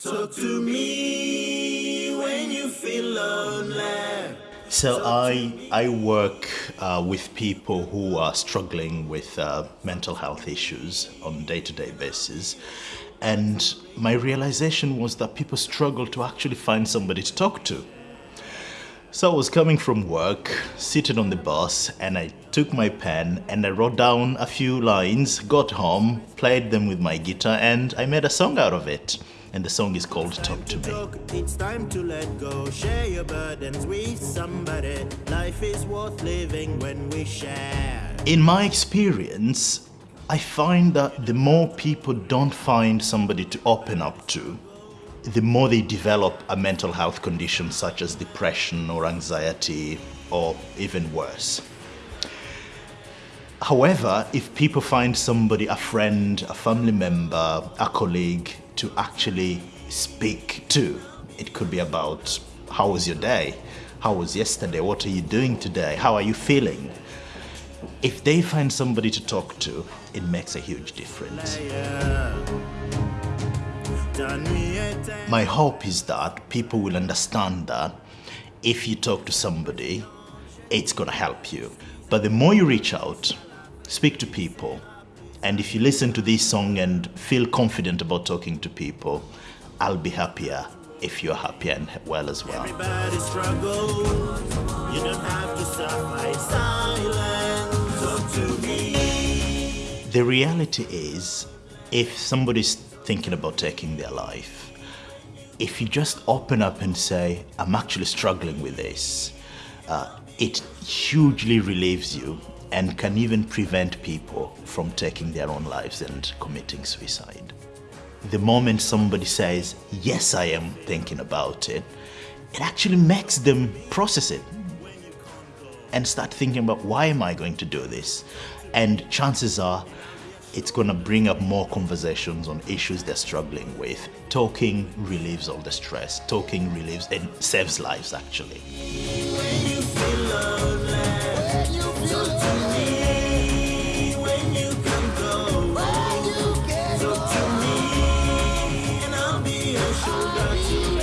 Talk to me when you feel lonely. So I I work uh, with people who are struggling with uh, mental health issues on day-to-day basis, and my realization was that people struggle to actually find somebody to talk to. So I was coming from work, seated on the bus, and I took my pen and I wrote down a few lines, got home, played them with my guitar, and I made a song out of it. And the song is called Talk to Me. It's time to let go. Share your burdens with somebody. Life is worth living when we share. In my experience, I find that the more people don't find somebody to open up to, the more they develop a mental health condition such as depression or anxiety or even worse. However, if people find somebody, a friend, a family member, a colleague to actually speak to, it could be about how was your day? How was yesterday? What are you doing today? How are you feeling? If they find somebody to talk to, it makes a huge difference. My hope is that people will understand that if you talk to somebody, it's gonna help you. But the more you reach out, speak to people, and if you listen to this song and feel confident about talking to people, I'll be happier if you're happy and well as well. Everybody struggles. You don't have to suffer silence. Talk to me. The reality is, if somebody's thinking about taking their life, if you just open up and say, I'm actually struggling with this, uh, it hugely relieves you and can even prevent people from taking their own lives and committing suicide. The moment somebody says, yes, I am thinking about it, it actually makes them process it and start thinking about why am I going to do this? And chances are it's going to bring up more conversations on issues they're struggling with. Talking relieves all the stress. Talking relieves and saves lives actually. Don't you